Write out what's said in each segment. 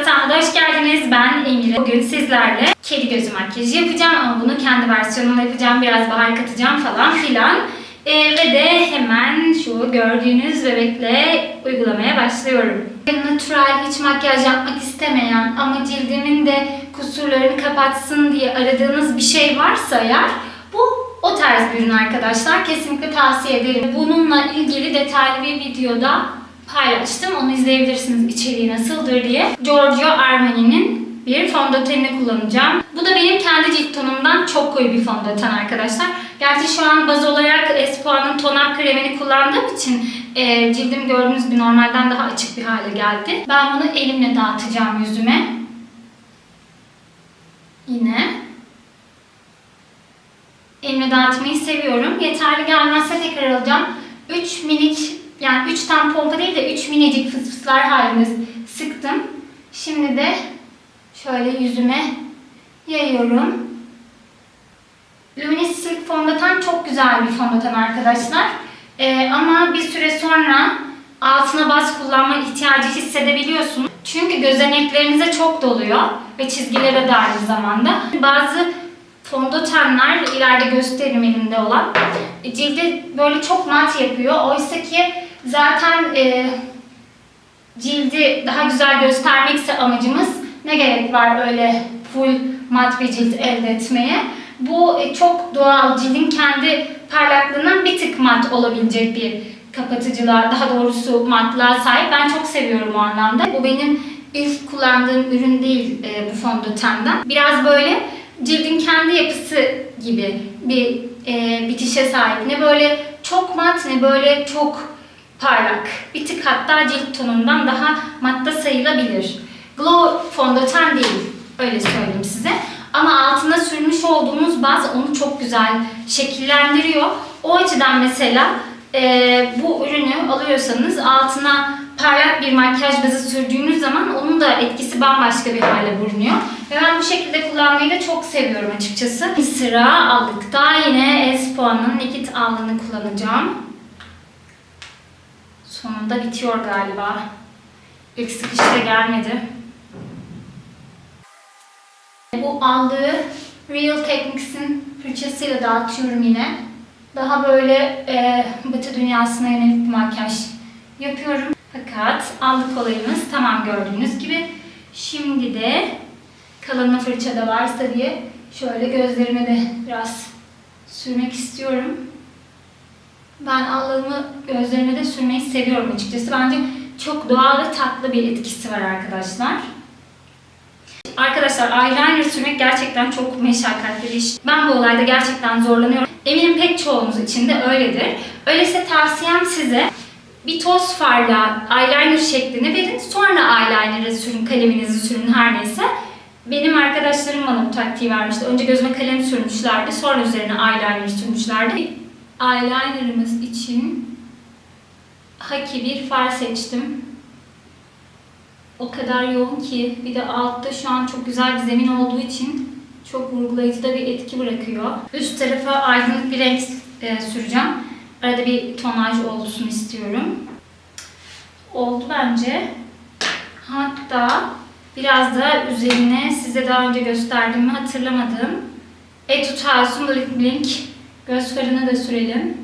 Vatan'a hoş geldiniz. Ben Emine. Bugün sizlerle kedi gözü makyajı yapacağım ama bunu kendi versiyonumla yapacağım. Biraz bahar katacağım falan filan. Ee, ve de hemen şu gördüğünüz bebekle uygulamaya başlıyorum. Natural hiç makyaj yapmak istemeyen ama cildimin de kusurlarını kapatsın diye aradığınız bir şey varsa eğer bu o tarz bir ürün arkadaşlar. Kesinlikle tavsiye ederim. Bununla ilgili detaylı bir videoda paylaştım. Onu izleyebilirsiniz içeriği nasıldır diye. Giorgio Armani'nin bir fondötenini kullanacağım. Bu da benim kendi cilt tonumdan çok koyu bir fondöten arkadaşlar. Gerçi şu an baz olarak Espoa'nın toner kremini kullandığım için e, cildim gördüğünüz gibi normalden daha açık bir hale geldi. Ben bunu elimle dağıtacağım yüzüme. Yine. Elimle dağıtmayı seviyorum. Yeterli gelmezse tekrar alacağım. 3 minik yani 3 tane pompa değil de 3 minicik fısfıslar halinde sıktım. Şimdi de şöyle yüzüme yayıyorum. Luminous Silk fondöten çok güzel bir fondöten arkadaşlar. Ee, ama bir süre sonra altına baz kullanma ihtiyacı hissedebiliyorsunuz. Çünkü gözeneklerinize çok doluyor ve çizgilere de aynı zamanda. Bazı fondötenler ileride gösteririm elimde olan cildi böyle çok mat yapıyor. Oysa ki zaten e, cildi daha güzel göstermekse amacımız ne gerek var öyle full mat bir cilt elde etmeye. Bu e, çok doğal cildin kendi parlaklığından bir tık mat olabilecek bir kapatıcılar, daha doğrusu matlığa sahip. Ben çok seviyorum o anlamda. Bu benim ilk kullandığım ürün değil e, bu fondötenden. Biraz böyle cildin kendi yapısı gibi bir e, bitişe sahip. Ne böyle çok mat ne böyle çok parlak. Bir tık hatta cilt tonundan daha matta sayılabilir. Glow fondöten değil. Öyle söyleyeyim size. Ama altına sürmüş olduğumuz baz onu çok güzel şekillendiriyor. O açıdan mesela e, bu ürünü alıyorsanız altına parlak bir makyaj bazı sürdüğünüz zaman onun da etkisi bambaşka bir hale bürünüyor. Ve ben bu şekilde kullanmayı da çok seviyorum açıkçası. Sıra aldıkta yine Espoa'nın Naked Alnı'nı kullanacağım. Sonunda bitiyor galiba. İlk sıkışta gelmedi. Bu aldığı Real Techniques'in fırçasıyla dağıtıyorum yine. Daha böyle e, batı dünyasına yönelik bir makyaj yapıyorum. Fakat aldık olayımız tamam gördüğünüz gibi. Şimdi de kalanı fırçada varsa diye şöyle gözlerime de biraz sürmek istiyorum. Ben allığımı gözlerime de sürmeyi seviyorum açıkçası. Bence çok doğal ve tatlı bir etkisi var arkadaşlar. Arkadaşlar eyeliner sürmek gerçekten çok meşakkatli bir iş. Ben bu olayda gerçekten zorlanıyorum. Eminim pek çoğunuz için de öyledir. Öyleyse tavsiyem size bir toz farla eyeliner şeklini verin. Sonra eyeliner'ı sürün, kaleminizi sürün her neyse. Benim arkadaşlarım bana bu taktiği vermişti. Önce gözüme kalem sürmüşlerdi. Sonra üzerine eyeliner sürmüşlerdi. Eyeliner'ımız için Haki bir far seçtim. O kadar yoğun ki bir de altta şu an çok güzel bir zemin olduğu için çok vurgulayıcı da bir etki bırakıyor. Üst tarafa aydınlık bir renk e, süreceğim. Arada bir tonaj olsun istiyorum. Oldu bence. Hatta biraz da üzerine size daha önce gösterdiğimi hatırlamadım. Etude House'un Blink göz farını da sürelim.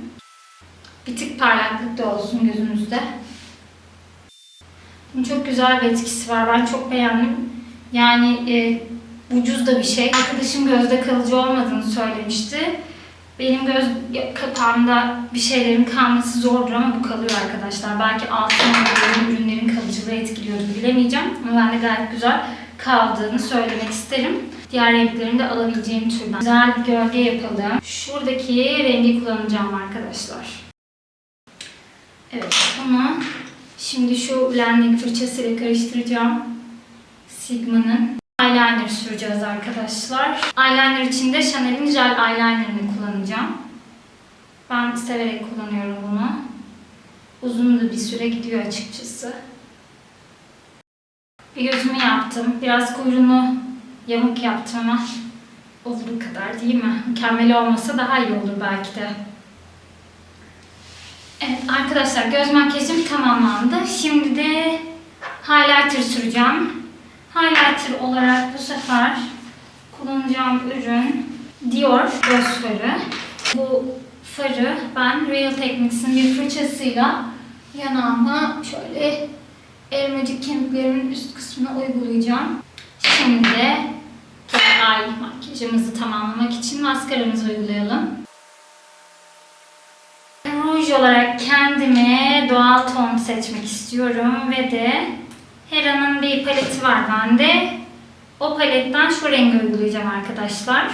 Bir tık parlaklık da olsun gözünüzde. Bunun çok güzel bir etkisi var. Ben çok beğendim. Yani e, ucuz da bir şey. Arkadaşım gözde kalıcı olmadığını söylemişti. Benim göz kapağımda bir şeylerin kalması zordur ama bu kalıyor arkadaşlar. Belki altın ürünlerin kalıcılığı etkiliyordu bilemeyeceğim. Ama ben de gayet güzel kaldığını söylemek isterim. Diğer renklerini de alabileceğim türden. Güzel bir gölge yapalım. Şuradaki rengi kullanacağım arkadaşlar. Evet bunu şimdi şu blending fırçasıyla karıştıracağım. Sigma'nın eyeliner süreceğiz arkadaşlar. Eyeliner için de Chanel'in jel eyelinerını kullanacağım. Ben severek kullanıyorum bunu. Uzun da bir süre gidiyor açıkçası. Bir gözümü yaptım. Biraz kuyruğunu yamuk yaptım ama olduğu kadar değil mi? Mükemmel olmasa daha iyi olur belki de. Evet arkadaşlar göz makyajım tamamlandı. Şimdi de highlighter süreceğim. Highlighter olarak bu sefer kullanacağım ürün Dior göz farı. Bu farı ben Real Techniques'in bir fırçasıyla yanağıma şöyle elmacık kemiklerimin üst kısmına uygulayacağım. Şimdi ay makyajımızı tamamlamak için maskaramızı uygulayalım. Ruj olarak kendime doğal ton seçmek istiyorum ve de Hera'nın bir paleti var bende. O paletten şu rengi uygulayacağım arkadaşlar.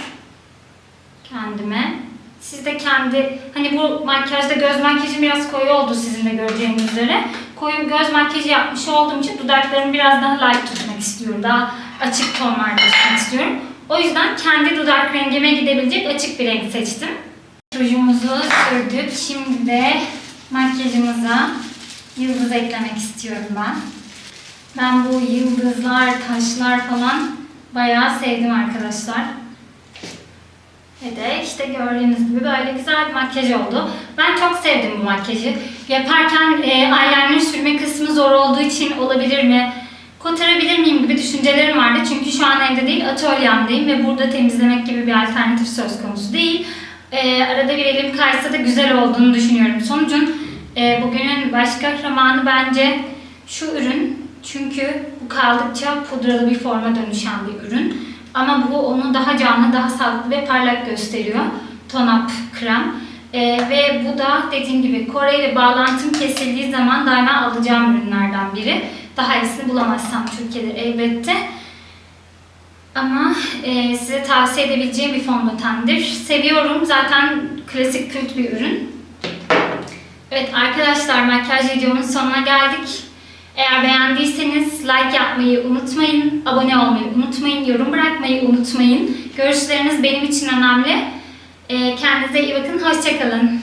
Kendime. Siz de kendi, hani bu makyajda göz makyajım biraz koyu oldu sizin de göreceğiniz üzere. Koyu göz makyajı yapmış olduğum için dudaklarımı biraz daha light tutmak istiyorum. Daha açık tonlarda tutmak istiyorum. O yüzden kendi dudak rengime gidebilecek açık bir renk seçtim. Rujumuzu sürdük. Şimdi de makyajımıza yıldız eklemek istiyorum ben. Ben bu yıldızlar, taşlar falan bayağı sevdim arkadaşlar. Ve de işte gördüğünüz gibi böyle güzel bir makyaj oldu. Ben çok sevdim bu makyajı. Yaparken e, eyeliner sürme kısmı zor olduğu için olabilir mi? Kotarabilir miyim gibi düşüncelerim vardı. Çünkü şu an evde değil atölyemdeyim ve burada temizlemek gibi bir alternatif söz konusu değil. E, arada bir elim kaysa da güzel olduğunu düşünüyorum. Sonucun e, bugünün baş kahramanı bence şu ürün. Çünkü bu kaldıkça pudralı bir forma dönüşen bir ürün. Ama bu onu daha canlı, daha sağlıklı ve parlak gösteriyor. Tonap krem. Ee, ve bu da dediğim gibi Kore ile bağlantım kesildiği zaman daima alacağım ürünlerden biri. Daha iyisini bulamazsam Türkiye'de elbette. Ama e, size tavsiye edebileceğim bir fondötendir. Seviyorum. Zaten klasik kült bir ürün. Evet arkadaşlar makyaj videomun sonuna geldik. Eğer beğendiyseniz like yapmayı unutmayın, abone olmayı unutmayın, yorum bırakmayı unutmayın. Görüşleriniz benim için önemli. Ee, Kendinize iyi bakın, hoşçakalın.